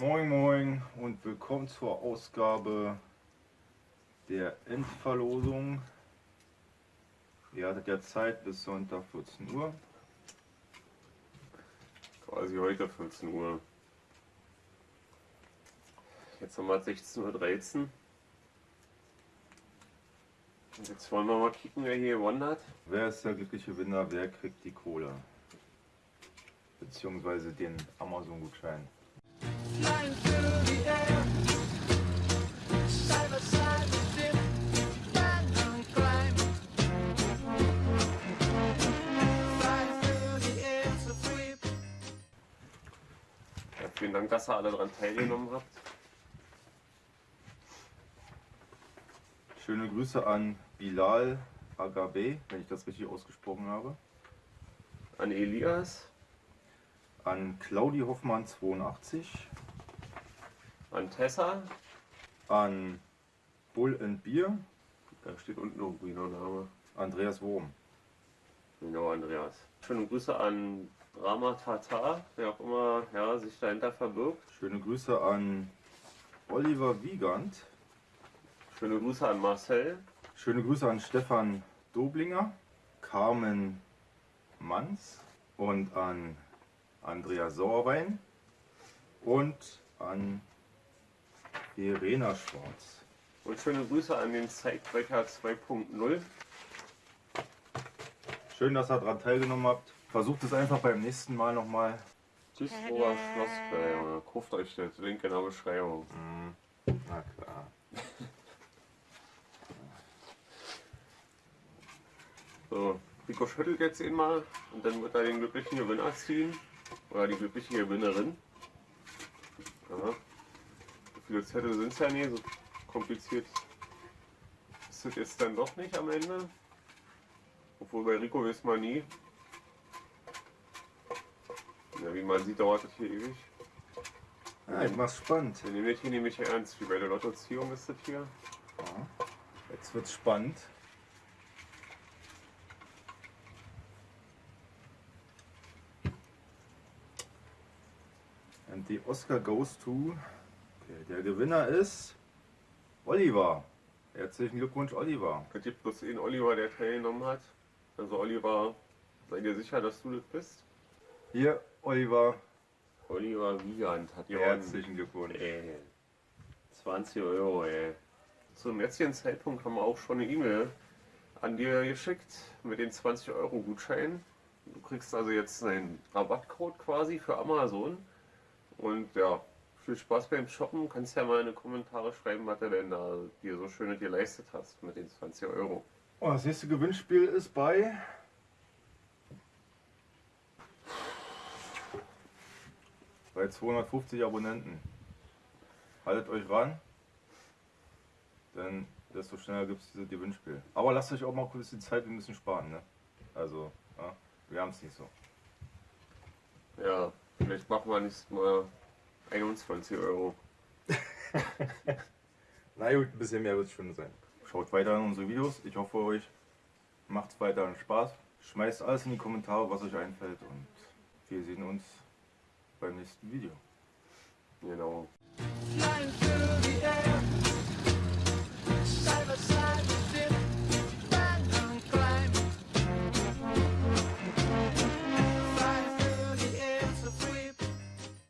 Moin Moin und willkommen zur Ausgabe der Endverlosung. Ihr hattet ja Zeit bis Sonntag 14 Uhr. Quasi heute 14 Uhr. Jetzt haben wir 16.13 Uhr. Und jetzt wollen wir mal kicken, wer hier gewonnen hat. Wer ist der glückliche Gewinner? Wer kriegt die Kohle? Beziehungsweise den Amazon-Gutschein. Vielen Dank, dass ihr alle daran teilgenommen habt. Schöne Grüße an Bilal Agabe, wenn ich das richtig ausgesprochen habe. An Elias, An Claudi Hoffmann 82. an Tessa, An Bull and Beer. da steht unten irgendwie noch ein Name. Andreas Wurm. Genau, Andreas. Schöne Grüße an Rama Tata, wer auch immer ja, sich dahinter verbirgt. Schöne Grüße an Oliver Wiegand. Schöne Grüße an Marcel, Schöne Grüße an Stefan Doblinger, Carmen Manz und an Andrea Sauerwein und an Verena Schwarz. Und schöne Grüße an den Zeigbrecher 2.0. Schön, dass ihr daran teilgenommen habt. Versucht es einfach beim nächsten Mal nochmal. Duisburger Schlossberg, Junge. Kauft euch das, Link in der Beschreibung. Na klar. So, Rico schüttelt jetzt ihn mal und dann wird er den glücklichen Gewinner ziehen. Oder die glückliche Gewinnerin. Ja. Viele Zettel sind es ja nie, so kompliziert ist es jetzt dann doch nicht am Ende. Obwohl bei Rico weiß man nie. Ja, wie man sieht, dauert das hier ewig. Ja, ich mach's spannend. Wir nehmen das hier nämlich ernst, wie bei der Lottoziehung ist das hier. Jetzt wird's spannend. Und die Oscar goes to. Okay, der Gewinner ist Oliver. Herzlichen Glückwunsch, Oliver. Es gibt bloß einen Oliver, der teilgenommen hat. Also Oliver, sei dir sicher, dass du das bist. Hier, Oliver. Oliver Wiegand hat gewonnen. Herzlichen Glückwunsch. Ey, 20 Euro, ey. Zum jetzigen Zeitpunkt haben wir auch schon eine E-Mail an dir geschickt mit den 20 Euro Gutschein. Du kriegst also jetzt einen Rabattcode quasi für Amazon. Und ja, viel Spaß beim Shoppen. Kannst ja mal in die Kommentare schreiben, was du denn da dir so schön geleistet hast mit den 20 Euro. Oh, das nächste Gewinnspiel ist bei. Bei 250 Abonnenten. Haltet euch ran, denn desto schneller gibt es dieses Gewinnspiel. Aber lasst euch auch mal kurz die Zeit, wir müssen sparen. Ne? Also, ja, wir haben es nicht so. Ja, vielleicht machen wir nächstes Mal 21 Euro. Na gut, ein bisschen mehr wird es schon sein. Schaut weiter in unsere Videos. Ich hoffe, euch macht weiter Spaß. Schmeißt alles in die Kommentare, was euch einfällt. Und wir sehen uns beim nächsten Video. Genau. Flying through the air.